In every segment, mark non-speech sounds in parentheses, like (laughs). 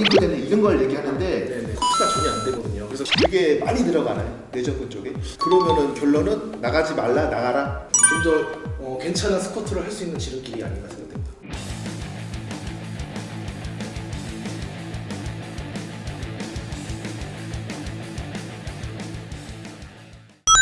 이거는 이런 걸 얘기하는데 네네. 코트가 전혀 안 되거든요. 그래서 되게 많이 들어가나요? 내전근 쪽에? 그러면은 결론은 나가지 말라 나가라 좀 더 어, 괜찮은 스쿼트를 할 수 있는 지름길이 아닌가 생각됩니다.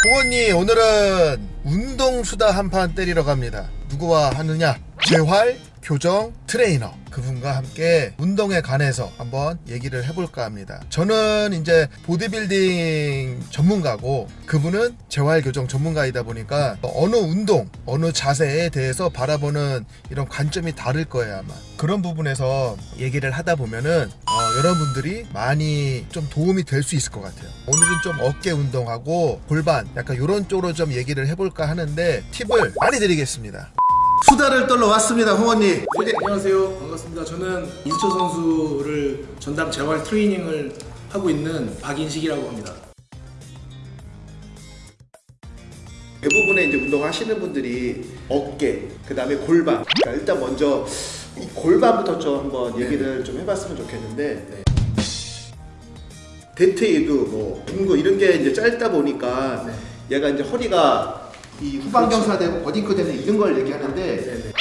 공원님 오늘은 운동수다 한 판 때리러 갑니다 누구와 하느냐 재활 교정 트레이너 그분과 함께 운동에 관해서 한번 얘기를 해볼까 합니다. 저는 이제 보디빌딩 전문가고 그분은 재활교정 전문가이다 보니까 어느 운동 어느 자세에 대해서 바라보는 이런 관점이 다를 거예요 아마. 그런 부분에서 얘기를 하다 보면은 어, 여러분들이 많이 좀 도움이 될 수 있을 것 같아요. 오늘은 좀 어깨 운동하고 골반 약간 이런 쪽으로 좀 얘기를 해볼까 하는데 팁을 많이 드리겠습니다 수다를 떨러 왔습니다 홍원님 네, 안녕하세요. 반갑습니다. 저는 이수철 선수를 전담 재활 트레이닝을 하고 있는 박인식이라고 합니다. 대부분의 이제 운동하시는 분들이 어깨 그 다음에 골반 그러니까 일단 먼저 이 골반부터 좀 한번 얘기를 좀 해봤으면 좋겠는데 네. 대퇴이도 뭐 둥근 이런 게 이제 짧다 보니까 네. 얘가 이제 허리가 이 후방경사되고 버딩크 되는 이런 걸 얘기하는데 네네.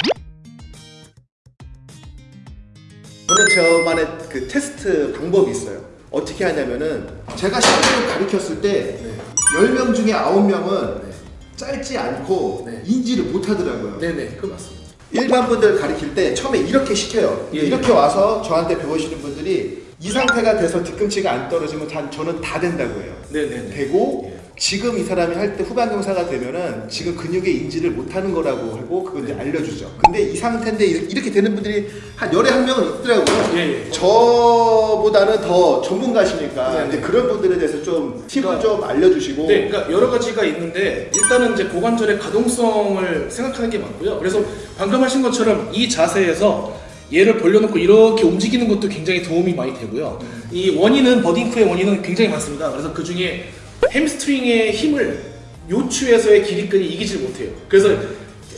저는 저만의 그 테스트 방법이 있어요. 어떻게 하냐면은 제가 실제로 가르쳤을 때 네. 10명 중에 9명은 네. 짧지 않고 네. 인지를 못 하더라고요. 네네. 그 맞습니다. 일반 분들 가르칠 때 처음에 이렇게 시켜요. 예, 이렇게 와서 저한테 배우시는 분들이 이 상태가 돼서 뒤꿈치가 안 떨어지면 단 저는 다 된다고 해요. 네네네. 되고 예. 지금 이 사람이 할 때 후방경사가 되면은 지금 근육의 인지를 못하는 거라고 하고 그걸 이제 알려주죠. 근데 이 상태인데 이렇게 되는 분들이 한 열에 한 명은 있더라고요. 예, 예. 저보다는 더 전문가시니까 네, 이제 네. 그런 분들에 대해서 좀 팁을 그러니까- 좀 알려주시고 네, 그러니까 여러 가지가 있는데 일단은 이제 고관절의 가동성을 생각하는 게 맞고요. 그래서 방금 하신 것처럼 이 자세에서 얘를 벌려놓고 이렇게 움직이는 것도 굉장히 도움이 많이 되고요. 이 원인은 버딩크의 원인은 굉장히 많습니다. 그래서 그 중에 햄스트링의 힘을 요추에서의 길이끈이 이기질 못해요. 그래서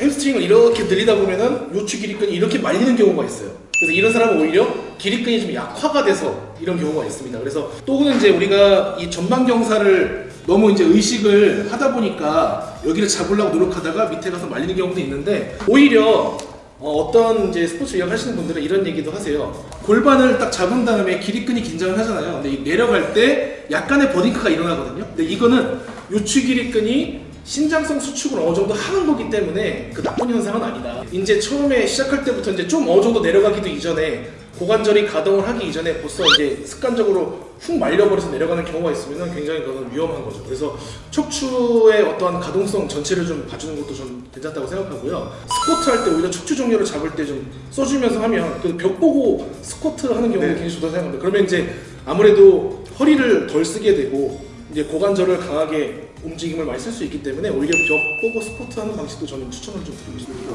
햄스트링을 이렇게 늘리다 보면은 요추 기립근이 이렇게 말리는 경우가 있어요. 그래서 이런 사람은 오히려 기립근이 좀 약화가 돼서 이런 경우가 있습니다. 그래서 또는 이제 우리가 이 전방경사를 너무 이제 의식을 하다 보니까 여기를 잡으려고 노력하다가 밑에 가서 말리는 경우도 있는데 오히려 어, 떤 이제 스포츠 의학 하시는 분들은 이런 얘기도 하세요. 골반을 딱 잡은 다음에 기립근이 긴장을 하잖아요. 근데 이 내려갈 때 약간의 butt wink가 일어나거든요. 근데 이거는 요추 길이끈이 신장성 수축을 어느 정도 하는 거기 때문에 그 나쁜 현상은 아니다. 이제 처음에 시작할 때부터 이제 좀 어느 정도 내려가기도 이전에 고관절이 가동을 하기 이전에 벌써 이제 습관적으로 훅 말려버려서 내려가는 경우가 있으면 굉장히 그건 위험한 거죠. 그래서 척추의 어떠한 가동성 전체를 좀 봐주는 것도 좀 괜찮다고 생각하고요. 스쿼트 할 때 오히려 척추 정렬을 잡을 때 좀 써주면서 하면 그 벽 보고 스쿼트 하는 경우는 네. 굉장히 좋다고 생각합니다. 그러면 이제 아무래도 허리를 덜 쓰게 되고 이제 고관절을 강하게 움직임을 많이 쓸 수 있기 때문에 오히려 벽 보고 스쿼트 하는 방식도 저는 추천을 좀 드리고 싶습니다.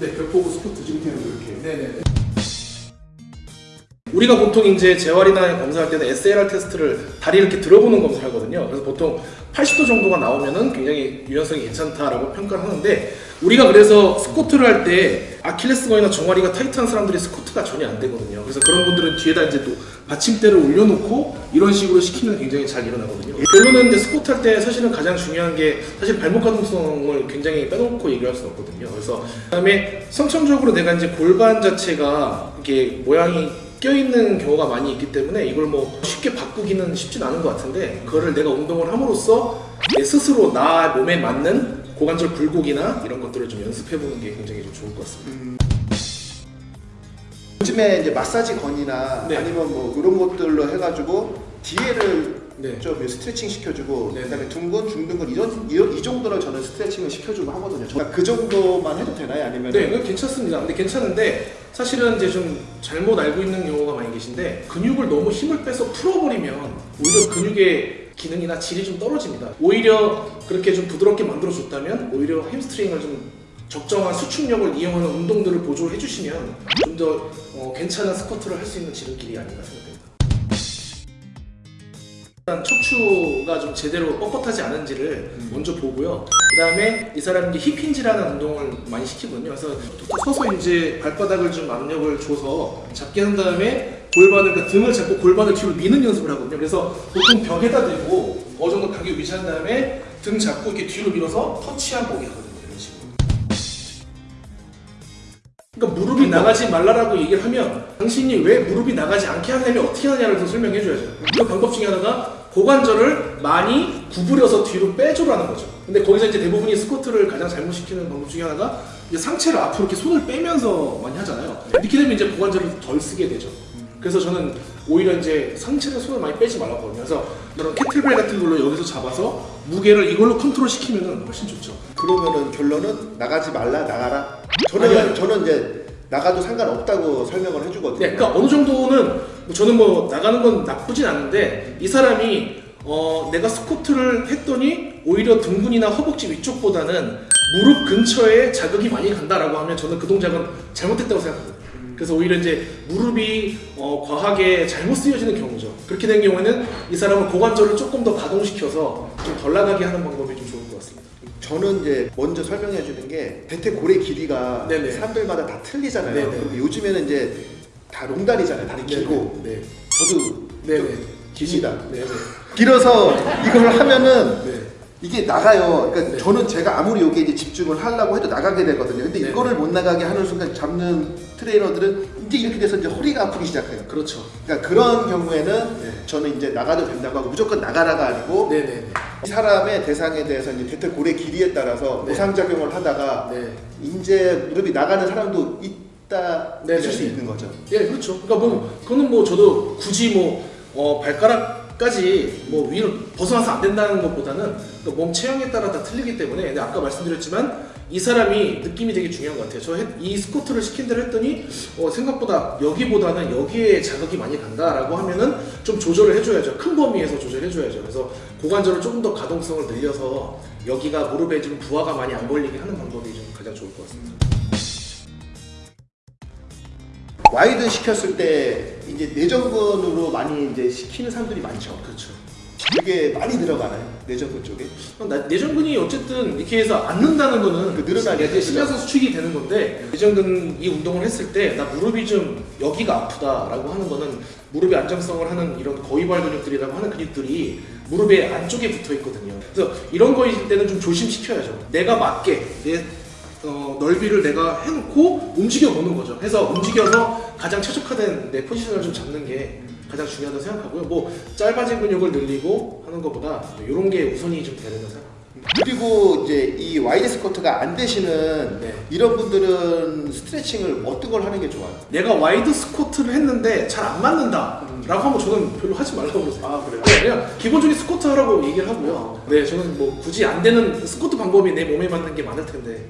네, 벽 보고 스쿼트 지금 이렇게 네네. 우리가 보통 이제 재활이나 검사할 때는 SLR 테스트를 다리 이렇게 들어보는 검사를 하거든요. 그래서 보통 80도 정도가 나오면은 굉장히 유연성이 괜찮다라고 평가를 하는데 우리가 그래서 스쿼트를 할 때 아킬레스건이나 종아리가 타이트한 사람들이 스쿼트가 전혀 안 되거든요. 그래서 그런 분들은 뒤에다 이제 또 받침대를 올려놓고 이런 식으로 시키면 굉장히 잘 일어나거든요. 결론은 이제 스쿼트 할 때 사실은 가장 중요한 게 사실 발목 가동성을 굉장히 빼놓고 얘기할 수는 없거든요. 그래서 그다음에 선천적으로 내가 이제 골반 자체가 이게 모양이 껴있는 경우가 많이 있기 때문에 이걸 뭐 쉽게 바꾸기는 쉽진 않은 것 같은데 그거를 내가 운동을 함으로써 내 스스로 나 몸에 맞는 고관절 굴곡이나 이런 것들을 좀 연습해보는 게 굉장히 좀 좋을 것 같습니다. 요즘에 이제 마사지 gun이나 네. 아니면 뭐 이런 것들로 해가지고 뒤에를 네. 좀 스트레칭 시켜주고 네. 그다음에 둔근 중둔근 이런 이런 이 정도로 저는 스트레칭을 시켜주고 하거든요. 저- 그 정도만 해도 되나요? 아니면 네, 괜찮습니다. 근데 괜찮은데 사실은 이제 좀 잘못 알고 있는 경우가 많이 계신데 근육을 너무 힘을 빼서 풀어버리면 오히려 근육의 기능이나 질이 좀 떨어집니다. 오히려 그렇게 좀 부드럽게 만들어줬다면 오히려 햄스트링을 좀 적정한 수축력을 이용하는 운동들을 보조해 주시면 좀더 어, 괜찮은 스쿼트를 할 수 있는 지름길이 아닌가 생각됩니다. 일단 척추가 좀 제대로 뻣뻣하지 않은지를 먼저 보고요. 그 다음에 이 사람이 힙힌지라는 운동을 많이 시키거든요. 그래서 서서 이제 발바닥을 좀 압력을 줘서 잡게 한 다음에 골반을 그러니까 등을 잡고 골반을 뒤로 미는 연습을 하거든요. 그래서 보통 벽에다 대고 어느 정도 간격 유지한 다음에 등 잡고 이렇게 뒤로 밀어서 터치한 보기 하거든요. 이런 식으로. 그러니까 무릎이 나가지 말라라고 얘기를 하면 당신이 왜 무릎이 나가지 않게 하려면 어떻게 하느냐를 더 설명해 줘야죠. 그 방법 중에 하나가 고관절을 많이 구부려서 뒤로 빼줘라는 거죠. 근데 거기서 이제 대부분이 스쿼트를 가장 잘못시키는 방법 중에 하나가 이제 상체를 앞으로 이렇게 손을 빼면서 많이 하잖아요. 이렇게 되면 이제 고관절을 덜 쓰게 되죠. 그래서 저는 오히려 이제 상체에 손을 많이 빼지 말라고 하거든요. 그래서 이런 캐틀벨 같은 걸로 여기서 잡아서 무게를 이걸로 컨트롤 시키면 훨씬 좋죠. 그러면은 결론은 나가지 말라 나가라. 저는 아니요. 저는 이제 나가도 상관없다고 설명을 해주거든요. 네, 그러니까 어느 정도는 뭐 저는 뭐 나가는 건 나쁘진 않은데 이 사람이 어 내가 스쿼트를 했더니 오히려 등근이나 허벅지 위쪽보다는 무릎 근처에 자극이 많이 간다라고 하면 저는 그 동작은 잘못됐다고 생각합니다. 그래서 오히려 이제 무릎이 어, 과하게 잘못 쓰여지는 경우죠. 그렇게 된 경우에는 이 사람은 고관절을 조금 더 가동시켜서 좀 덜 나가게 하는 방법이 좀 좋을 것 같습니다. 저는 이제 먼저 설명해 주는 게 대퇴 고래 길이가 네네. 사람들마다 다 틀리잖아요. 네네. 그리고 요즘에는 이제 다 롱다리잖아요. 다리 길고 네, 저도 네, 좀 네. 기시다. 네, 네. 길어서 이걸 하면은 네. 이게 나가요. 그러니까 네. 저는 제가 아무리 여기에 이제 집중을 하려고 해도 나가게 되거든요. 근데 네. 이거를 못 나가게 하는 순간 잡는 트레이너들은 이제 이렇게 돼서 이제 허리가 아프기 시작해요. 그렇죠. 그러니까 그런 경우에는 네. 저는 이제 나가도 된다고 하고 무조건 나가라가 아니고 네, 네, 네. 이 사람의 대상에 대해서 이제 대퇴 고래 길이에 따라서 네. 보상작용을 하다가 네. 이제 무릎이 나가는 사람도 있다 네, 있을 네, 수 네. 있는 거죠. 예, 그렇죠. 그러니까 뭐 그거는 뭐 저도 굳이 뭐 어, 발가락 까지 뭐 위로 벗어나서 안 된다는 것보다는 그 몸 체형에 따라 다 틀리기 때문에 근데 아까 말씀드렸지만 이 사람이 느낌이 되게 중요한 것 같아요. 저 이 스쿼트를 시킨 대로 했더니 어, 생각보다 여기보다는 여기에 자극이 많이 간다라고 하면은 좀 조절을 해줘야죠. 큰 범위에서 조절해줘야죠. 그래서 고관절을 조금 더 가동성을 늘려서 여기가 무릎에 좀 부하가 많이 안 걸리게 하는 방법이 좀 가장 좋을 것 같습니다. wide 시켰을 때 이제 내전근으로 많이 이제 시키는 사람들이 많죠. 그렇죠. 그게 많이 들어가나요? 내전근 쪽에? 나- 내전근이 어쨌든 이렇게 해서 앉는다는 거는 그 늘어나게 이제 신장성 수축이 되는 건데 내전근 이 운동을 했을 때 나 무릎이 좀 여기가 아프다라고 하는 거는 무릎의 안정성을 하는 이런 거위발 근육들이라고 하는 근육들이 무릎의 안쪽에 붙어 있거든요. 그래서 이런 거일 때는 좀 조심시켜야죠. 내가 맞게 내 어, 넓이를 내가 해놓고 움직여 보는 거죠. 해서 움직여서 가장 최적화된 내 포지션을 좀 잡는 게 가장 중요하다고 생각하고요. 뭐 짧아진 근육을 늘리고 하는 것보다 이런 게 우선이 좀 된다고 생각합니다. 그리고 이제 이 wide 스쿼트가 안 되시는 네. 이런 분들은 스트레칭을 어떤 걸 하는 게 좋아요? 내가 wide 스쿼트를 했는데 잘 안 맞는다 라고 하면 저는 별로 하지 말라고 그러세요 아, 그래요? 네, 그냥 기본적인 스쿼트 하라고 얘기를 하고요 네 저는 뭐 굳이 안 되는 스쿼트 방법이 내 몸에 맞는 게 많을 텐데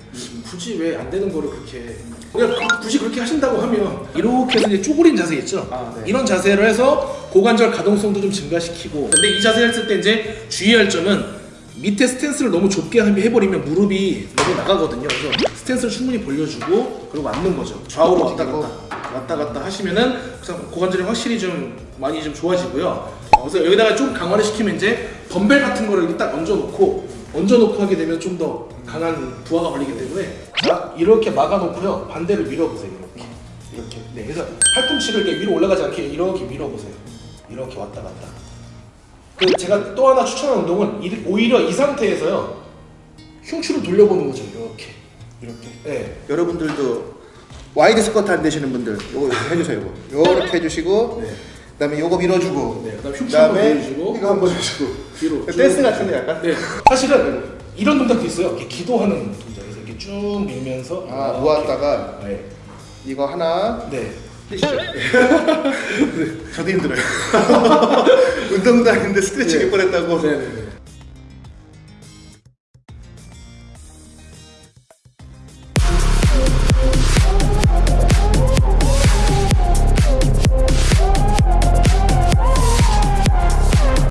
굳이 왜 안 되는 거를 그렇게 그냥 그- 굳이 그렇게 하신다고 하면 이렇게 해서 이제 쪼그린 자세 있죠 아, 네. 이런 자세를 해서 고관절 가동성도 좀 증가시키고 근데 이 자세 했을 때 이제 주의할 점은 밑에 스탠스를 너무 좁게 해버리면 무릎이 너무 나가거든요. 그래서 스탠스를 충분히 벌려주고 그리고 앉는 거죠. 좌우로 왔다 갔다 왔다 갔다 하시면은 고관절이 확실히 좀 많이 좀 좋아지고요. 어, 그래서 여기다가 좀 강화를 시키면 이제 덤벨 같은 거를 이렇게 딱 얹어놓고 얹어놓고 하게 되면 좀 더 강한 부하가 걸리기 때문에 자 이렇게 막아놓고요. 반대로 밀어보세요 이렇게. 이렇게. 네 그래서 팔꿈치를 이렇게 위로 올라가지 않게 이렇게 밀어보세요. 이렇게 왔다 갔다. 그 제가 또 하나 추천하는 운동은 이- 오히려 이 상태에서요. 흉추를 돌려보는 거죠 이렇게. 이렇게. 네. 여러분들도 wide 스쿼트 안 되시는 분들 요거 해주세요. 요거 요렇게 해주시고 네. 그다음에 요거 밀어주고 네, 그다음 흉추 한번 그다음에 보여주고 이거 한번 해주고 뒤로 댄스 쭉. 같은데 약간? 네 사실은 이런 동작도 있어요 이렇게 기도하는 동작에서 이렇게 쭉 밀면서 아. 모았다가 네. 이거 하나 네. 해주시죠. (laughs) 저도 힘들어요. (laughs) 운동도 아닌데 스트레칭 네. 몇번 했다고 네, 네, 네.